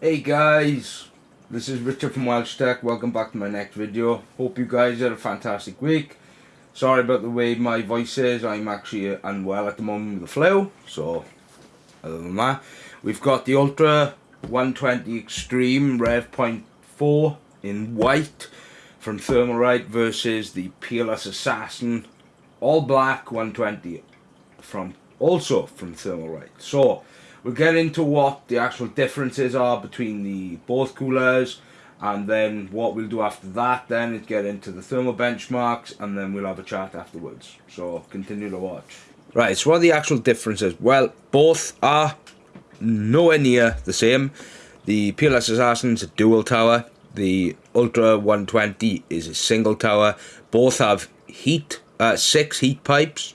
Hey guys, this is Richard from Welsh Tech. Welcome back to my next video. Hope you guys had a fantastic week. Sorry about the way my voice is. I'm actually unwell at the moment with the flu. So, other than that, we've got the Ultra 120 Extreme Rev Point 4 in white from Thermalright versus the Peerless Assassin all black 120 from also from Thermalright. So, we'll get into what the actual differences are between the both coolers and then what we'll do after that then is get into the thermal benchmarks and then we'll have a chat afterwards. So continue to watch. Right so what are the actual differences? Well both are nowhere near the same. The Peerless Assassin's a dual tower. The Ultra 120 is a single tower. Both have heat uh, six heat pipes.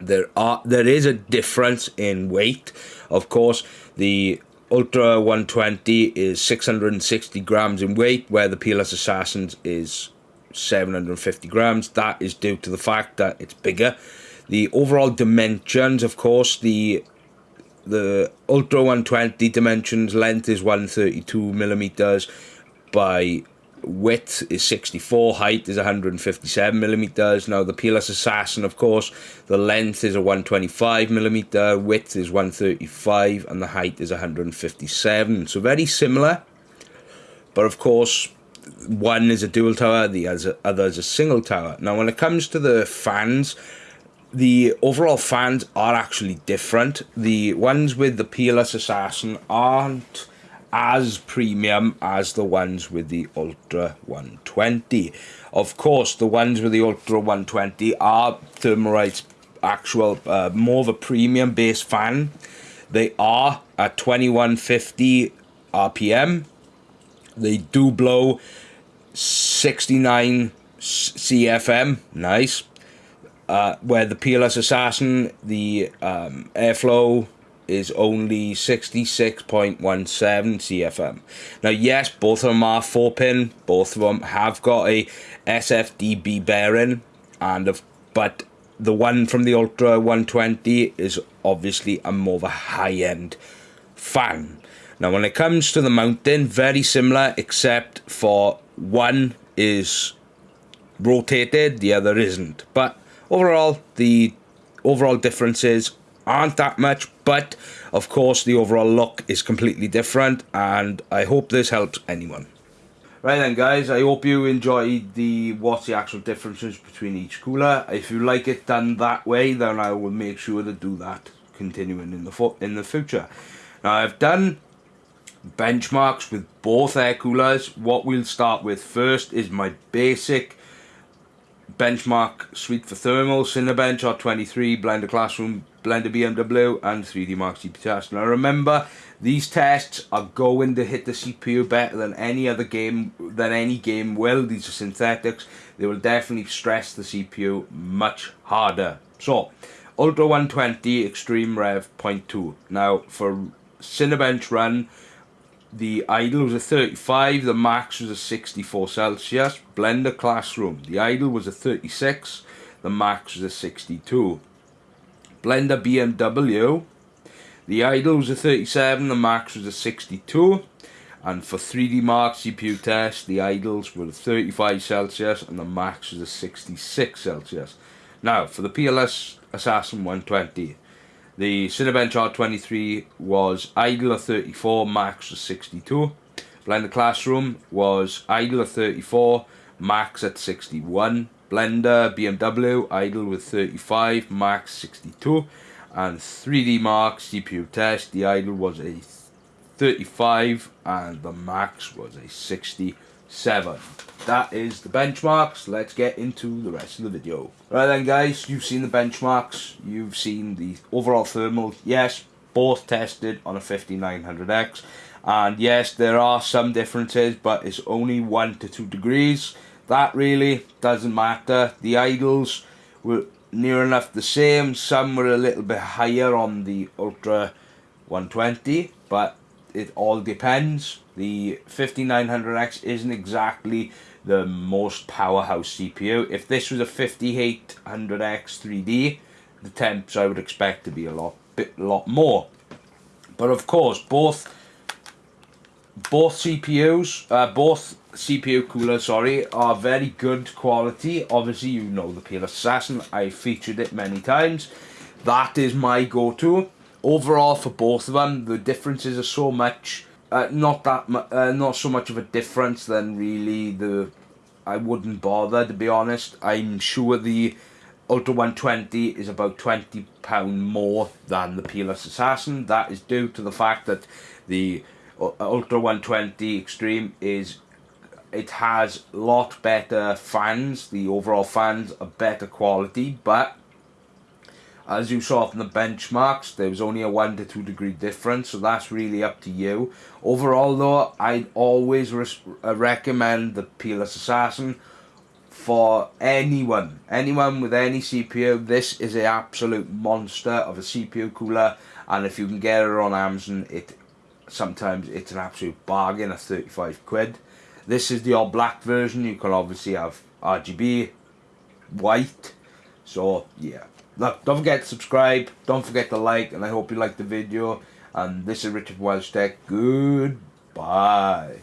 There are there is a difference in weight of course the ultra 120 is 660 grams in weight where the peerless assassins is 750 grams. That is due to the fact that it's bigger. The overall dimensions of course the the ultra 120 dimensions length is 132 millimeters by width is 64, height is 157 millimeters. Now the Peerless Assassin, of course, the length is a 125 millimeter, width is 135, and the height is 157. So very similar, but of course, one is a dual tower, the other is a single tower. Now, when it comes to the fans, the overall fans are actually different. The ones with the Peerless Assassin aren't as premium as the ones with the Ultra 120. Of course, the ones with the Ultra 120 are Thermalright's actual, uh, more of a premium base fan. They are at 2150 RPM. They do blow 69 CFM, nice. Uh, where the Peerless Assassin, the um, airflow is only 66.17 CFM. Now, yes, both of them are 4 pin, both of them have got a SFDB bearing, and of, but the one from the Ultra 120 is obviously a more of a high end fan. Now, when it comes to the mounting, very similar, except for one is rotated, the other isn't. But overall, the overall differences aren't that much, but of course the overall look is completely different and I hope this helps anyone. Right then guys, I hope you enjoyed the what's the actual differences between each cooler. If you like it done that way, then I will make sure to do that continuing in the in the future. Now I've done benchmarks with both air coolers. What we'll start with first is my basic benchmark suite for thermal, Cinebench R23, Blender Classroom Blender BMW and 3D Mark CPU test. Now remember, these tests are going to hit the CPU better than any other game, than any game will. These are synthetics. They will definitely stress the CPU much harder. So, Ultra 120 Extreme Rev 0.2. Now, for Cinebench run, the idle was a 35, the max was a 64 Celsius. Blender Classroom, the idle was a 36, the max was a 62. Blender BMW. The idle was a 37, the max was a 62. And for 3D Mark CPU test, the idles were 35 Celsius and the max was a 66 Celsius. Now, for the Peerless Assassin 120, the Cinebench R23 was idle of 34, max was 62. Blender Classroom was idle of 34, max at 61. Blender BMW idle with 35, max 62, and 3D Mark CPU test. The idle was a 35 and the max was a 67. That is the benchmarks. Let's get into the rest of the video. Right then guys, you've seen the benchmarks. You've seen the overall thermal. Yes, both tested on a 5900X. And yes, there are some differences, but it's only 1 to 2 degrees. That really doesn't matter. The idles were near enough the same. Some were a little bit higher on the Ultra 120, but it all depends. The 5900X isn't exactly the most powerhouse CPU. If this was a 5800X 3D, the temps I would expect to be a lot bit lot more. But of course, both both CPUs, uh, both CPU coolers, sorry, are very good quality. Obviously, you know the Peerless Assassin. I featured it many times. That is my go-to. Overall, for both of them, the differences are so much. Uh, not that, uh, not so much of a difference than really the. I wouldn't bother to be honest. I'm sure the Ultra 120 is about twenty pound more than the Peerless Assassin. That is due to the fact that the uh, Ultra 120 Extreme is it has a lot better fans. The overall fans are better quality, but as you saw from the benchmarks, there was only a 1 to 2 degree difference, so that's really up to you. Overall though, I'd always uh, recommend the Peerless Assassin for anyone. Anyone with any CPU, this is an absolute monster of a CPU cooler, and if you can get it on Amazon, it sometimes it's an absolute bargain at 35 quid. This is the all black version. You can obviously have RGB, white. So yeah. Look, don't forget to subscribe. Don't forget to like. And I hope you liked the video. And this is Richard Welsh Tech. Goodbye.